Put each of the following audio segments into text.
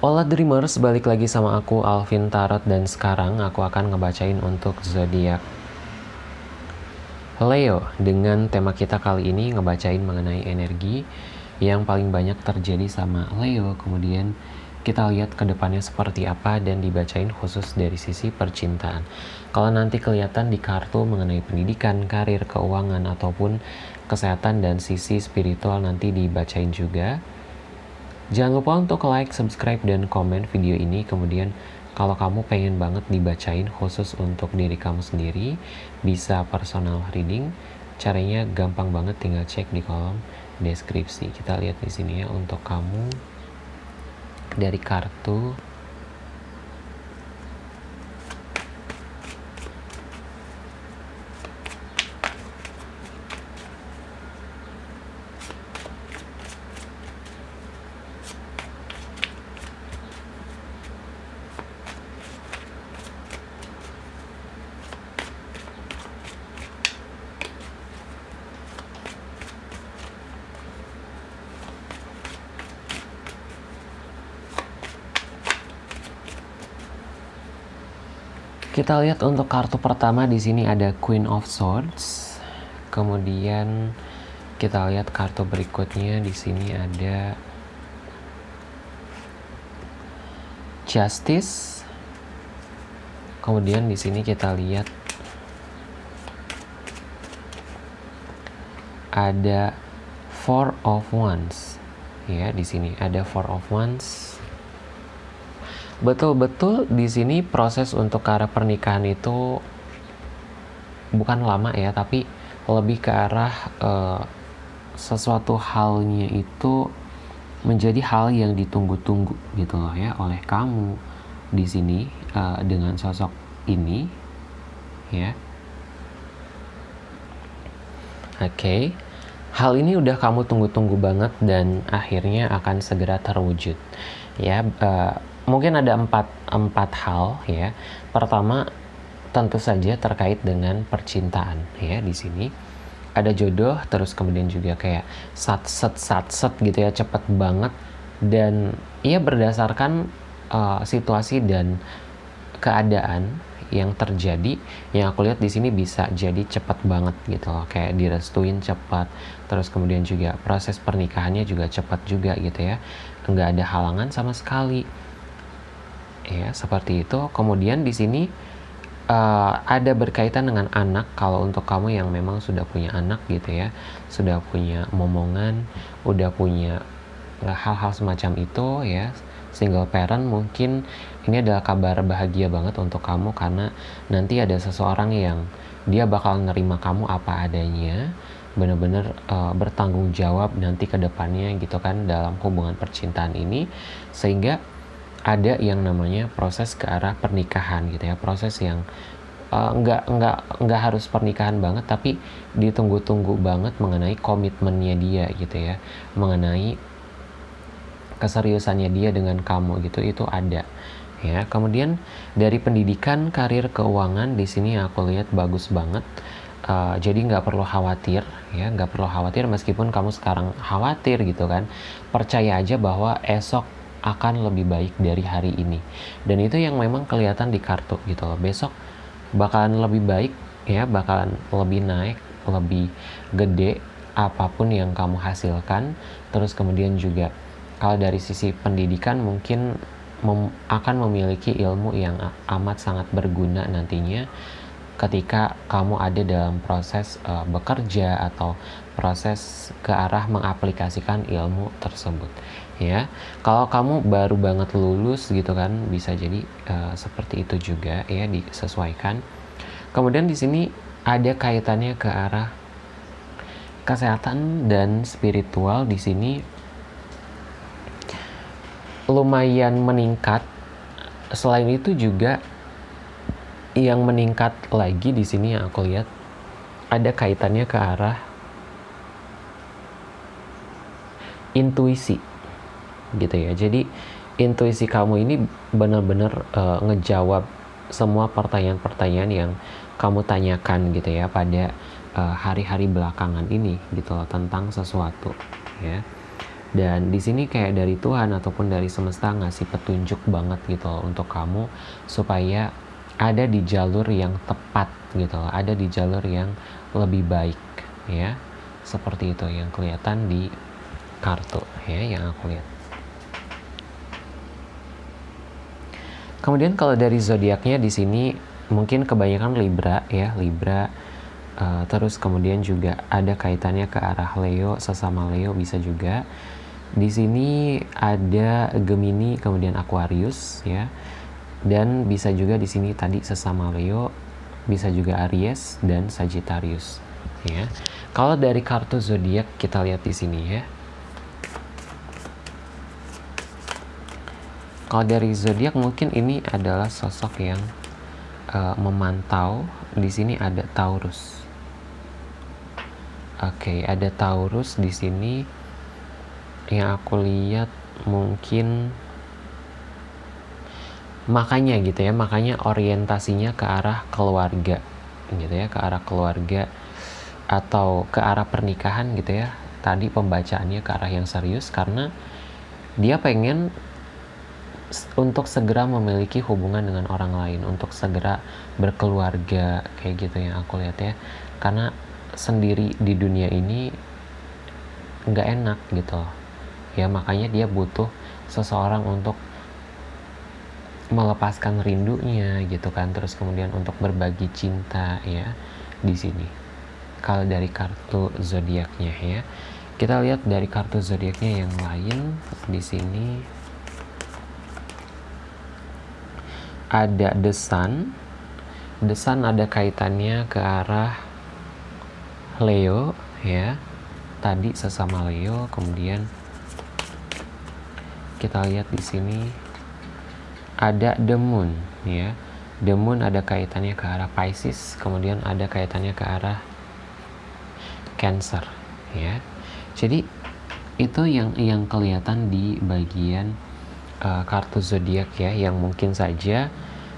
Hola Dreamers, balik lagi sama aku Alvin Tarot dan sekarang aku akan ngebacain untuk zodiak Leo dengan tema kita kali ini ngebacain mengenai energi yang paling banyak terjadi sama Leo. Kemudian kita lihat ke depannya seperti apa dan dibacain khusus dari sisi percintaan. Kalau nanti kelihatan di kartu mengenai pendidikan, karir, keuangan ataupun kesehatan dan sisi spiritual nanti dibacain juga Jangan lupa untuk like, subscribe, dan komen video ini. Kemudian kalau kamu pengen banget dibacain khusus untuk diri kamu sendiri, bisa personal reading. Caranya gampang banget, tinggal cek di kolom deskripsi. Kita lihat di sini ya untuk kamu dari kartu Kita lihat untuk kartu pertama di sini ada Queen of Swords. Kemudian kita lihat kartu berikutnya di sini ada Justice. Kemudian di sini kita lihat ada Four of Wands. Ya, di sini ada Four of Wands betul-betul di sini proses untuk ke arah pernikahan itu bukan lama ya tapi lebih ke arah uh, sesuatu halnya itu menjadi hal yang ditunggu-tunggu gitu loh ya oleh kamu di sini uh, dengan sosok ini ya oke okay. hal ini udah kamu tunggu-tunggu banget dan akhirnya akan segera terwujud ya uh, mungkin ada empat, empat hal ya. Pertama tentu saja terkait dengan percintaan ya di sini. Ada jodoh terus kemudian juga kayak sat set sat set gitu ya cepet banget dan ia berdasarkan uh, situasi dan keadaan yang terjadi yang aku lihat di sini bisa jadi cepat banget gitu loh kayak direstuin cepat terus kemudian juga proses pernikahannya juga cepat juga gitu ya nggak ada halangan sama sekali ya seperti itu. Kemudian di sini uh, ada berkaitan dengan anak. Kalau untuk kamu yang memang sudah punya anak gitu ya sudah punya momongan udah punya eh, hal-hal semacam itu ya single parent mungkin ini adalah kabar bahagia banget untuk kamu karena nanti ada seseorang yang dia bakal nerima kamu apa adanya benar-benar uh, bertanggung jawab nanti ke depannya gitu kan dalam hubungan percintaan ini. Sehingga ada yang namanya proses ke arah pernikahan gitu ya. Proses yang uh, nggak nggak nggak harus pernikahan banget tapi ditunggu-tunggu banget mengenai komitmennya dia gitu ya. Mengenai keseriusannya dia dengan kamu gitu itu ada ya. Kemudian dari pendidikan karir keuangan di sini aku lihat bagus banget. Uh, jadi nggak perlu khawatir ya nggak perlu khawatir meskipun kamu sekarang khawatir gitu kan. Percaya aja bahwa esok akan lebih baik dari hari ini. Dan itu yang memang kelihatan di kartu gitu loh. Besok bakalan lebih baik ya bakalan lebih naik lebih gede apa pun yang kamu hasilkan. Terus kemudian juga kalau dari sisi pendidikan mungkin mem akan memiliki ilmu yang amat sangat berguna nantinya ketika kamu ada dalam proses uh, bekerja atau proses ke arah mengaplikasikan ilmu tersebut ya kalau kamu baru banget lulus gitu kan bisa jadi uh, seperti itu juga ya disesuaikan. Kemudian di sini ada kaitannya ke arah kesehatan dan spiritual. Di sini lumayan meningkat. Selain itu juga yang meningkat lagi di sini yang aku lihat ada kaitannya ke arah intuisi gitu ya jadi intuisi kamu ini benar-benar uh, ngejawab semua pertanyaan-pertanyaan yang kamu tanyakan gitu ya pada eh, hari-hari uh, belakangan ini gitu loh tentang sesuatu ya dan di sini kayak dari Tuhan ataupun dari semesta ngasih petunjuk banget gitu loh untuk kamu supaya ada di jalur yang tepat gitu loh, ada di jalur yang lebih baik ya. Seperti itu yang kelihatan di kartu ya yang aku lihat. Kemudian kalau dari zodiaknya di sini mungkin kebanyakan Libra ya, Libra uh, terus kemudian juga ada kaitannya ke arah Leo, sesama Leo bisa juga di sini ada Gemini, kemudian Aquarius ya. Dan bisa juga di sini tadi sesama Leo, bisa juga Aries dan Sagittarius ya. Kalau dari kartu zodiak kita lihat di sini ya. Kalau dari zodiak mungkin ini adalah sosok yang uh, memantau. Di sini ada Taurus. Oke, okay, ada Taurus di sini yang aku lihat mungkin makanya gitu ya makanya orientasinya ke arah keluarga gitu ya ke arah keluarga atau ke arah pernikahan gitu ya tadi pembacaannya ke arah yang serius karena dia pengen untuk segera memiliki hubungan dengan orang lain untuk segera berkeluarga kayak gitu yang aku lihat ya. Karena sendiri di dunia ini nggak enak gitu ya makanya dia butuh seseorang untuk melepaskan rindunya gitu kan. Terus kemudian untuk berbagi cinta ya di sini. Kalau dari kartu zodiaknya ya. Kita lihat dari kartu zodiaknya yang lain di sini ada the sun ada kaitannya ke arah Leo ya. Tadi sesama Leo kemudian kita lihat di sini ada moon ya. Moon ada kaitannya ke arah Pisces kemudian ada kaitannya ke arah Cancer ya. Jadi itu yang yang kelihatan di bagian uh, kartu zodiak ya yang mungkin saja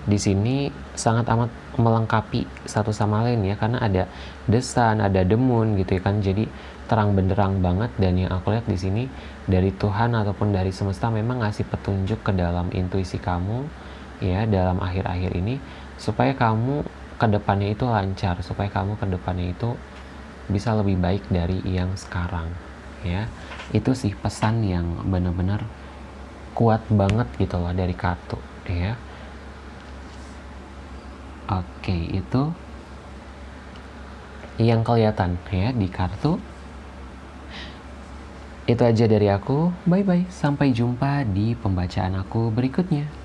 di sini sangat amat melengkapi satu sama lain ya karena ada the sun, ada moon gitu ya kan. Jadi terang benderang banget dan yang aku lihat di sini dari Tuhan ataupun dari semesta memang ngasih petunjuk ke dalam intuisi kamu ya dalam akhir-akhir ini supaya kamu ke depannya itu lancar supaya kamu ke depannya itu bisa lebih baik dari yang sekarang ya itu sih pesan yang benar-benar kuat banget gitu loh dari kartu ya oke itu yang kelihatan ya di kartu itu aja dari aku. Bye bye. Sampai jumpa di pembacaan aku berikutnya.